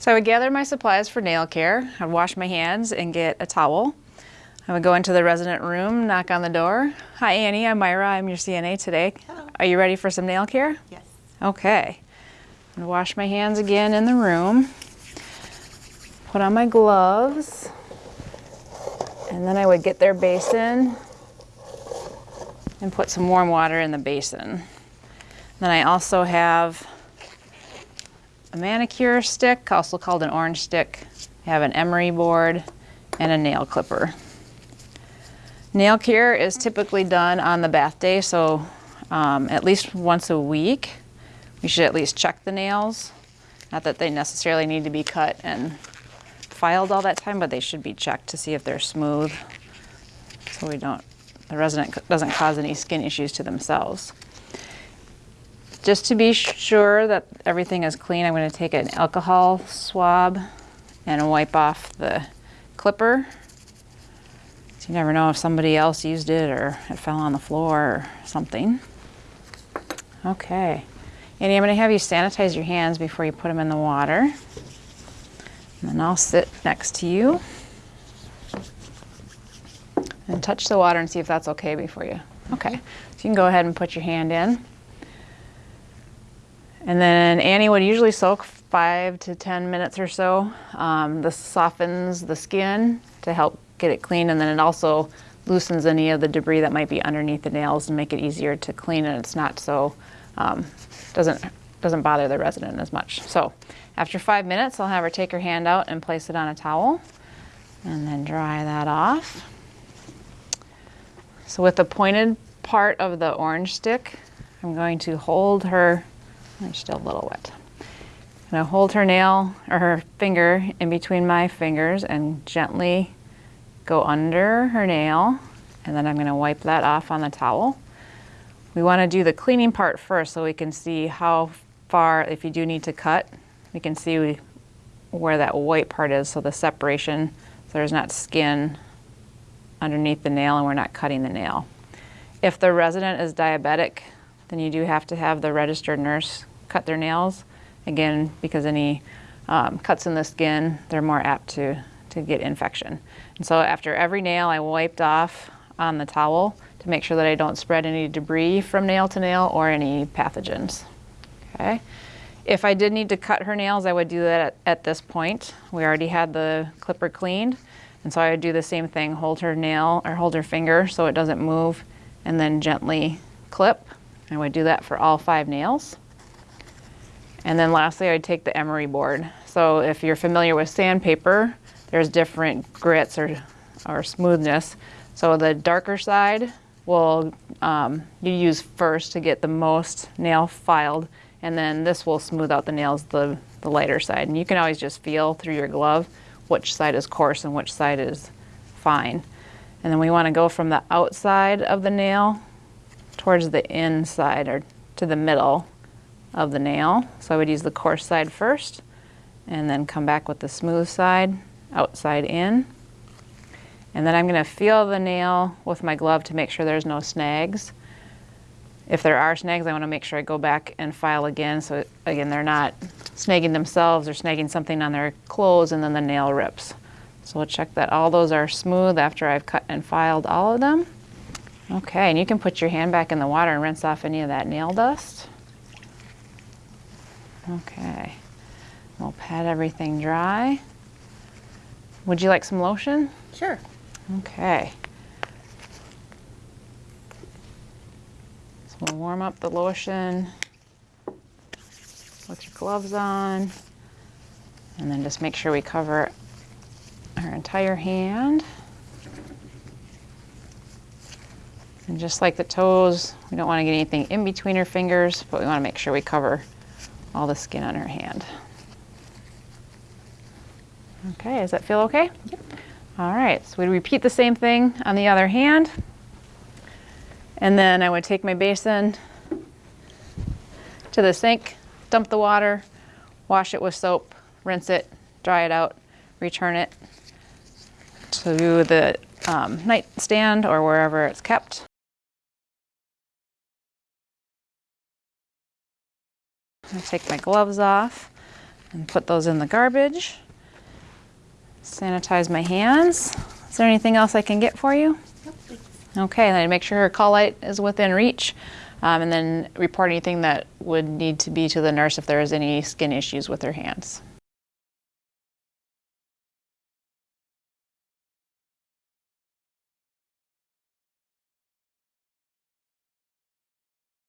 So I would gather my supplies for nail care. I'd wash my hands and get a towel. I would go into the resident room, knock on the door. Hi Annie, I'm Myra, I'm your CNA today. Hello. Are you ready for some nail care? Yes. Okay. And wash my hands again in the room. Put on my gloves. And then I would get their basin and put some warm water in the basin. Then I also have manicure stick, also called an orange stick. I have an emery board and a nail clipper. Nail care is typically done on the bath day, so um, at least once a week. We should at least check the nails. Not that they necessarily need to be cut and filed all that time, but they should be checked to see if they're smooth so we don't, the resident doesn't cause any skin issues to themselves. Just to be sure that everything is clean, I'm going to take an alcohol swab and wipe off the clipper. You never know if somebody else used it or it fell on the floor or something. Okay. Annie, I'm going to have you sanitize your hands before you put them in the water. And then I'll sit next to you and touch the water and see if that's okay before you. Okay. So you can go ahead and put your hand in. And then Annie would usually soak five to 10 minutes or so. Um, this softens the skin to help get it clean and then it also loosens any of the debris that might be underneath the nails and make it easier to clean and it's not so, um, doesn't, doesn't bother the resident as much. So after five minutes, I'll have her take her hand out and place it on a towel and then dry that off. So with the pointed part of the orange stick, I'm going to hold her and still a little wet. I'm going to hold her nail or her finger in between my fingers and gently go under her nail and then I'm going to wipe that off on the towel. We want to do the cleaning part first so we can see how far, if you do need to cut, we can see where that white part is, so the separation, so there's not skin underneath the nail and we're not cutting the nail. If the resident is diabetic, then you do have to have the registered nurse cut their nails. Again, because any um, cuts in the skin, they're more apt to, to get infection. And so after every nail, I wiped off on the towel to make sure that I don't spread any debris from nail to nail or any pathogens. Okay. If I did need to cut her nails, I would do that at, at this point. We already had the clipper cleaned. And so I would do the same thing, hold her nail or hold her finger so it doesn't move and then gently clip. I would do that for all five nails. And then lastly, I'd take the emery board. So if you're familiar with sandpaper, there's different grits or, or smoothness. So the darker side will um, you use first to get the most nail filed, and then this will smooth out the nails, the, the lighter side. And you can always just feel through your glove which side is coarse and which side is fine. And then we want to go from the outside of the nail towards the inside or to the middle of the nail. So I would use the coarse side first and then come back with the smooth side, outside in. And then I'm going to feel the nail with my glove to make sure there's no snags. If there are snags, I want to make sure I go back and file again so again they're not snagging themselves or snagging something on their clothes and then the nail rips. So we'll check that all those are smooth after I've cut and filed all of them. Okay, and you can put your hand back in the water and rinse off any of that nail dust. Okay, we'll pat everything dry. Would you like some lotion? Sure. Okay. So we'll warm up the lotion with your gloves on. And then just make sure we cover our entire hand. And just like the toes, we don't want to get anything in between her fingers, but we want to make sure we cover all the skin on her hand. Okay, does that feel okay? Yep. All right, so we repeat the same thing on the other hand. And then I would take my basin to the sink, dump the water, wash it with soap, rinse it, dry it out, return it to the um, nightstand or wherever it's kept. I take my gloves off. and put those in the garbage. Sanitize my hands. Is there anything else I can get for you? Okay, and then make sure her call light is within reach. Um, and then report anything that would need to be to the nurse if there is any skin issues with her hands.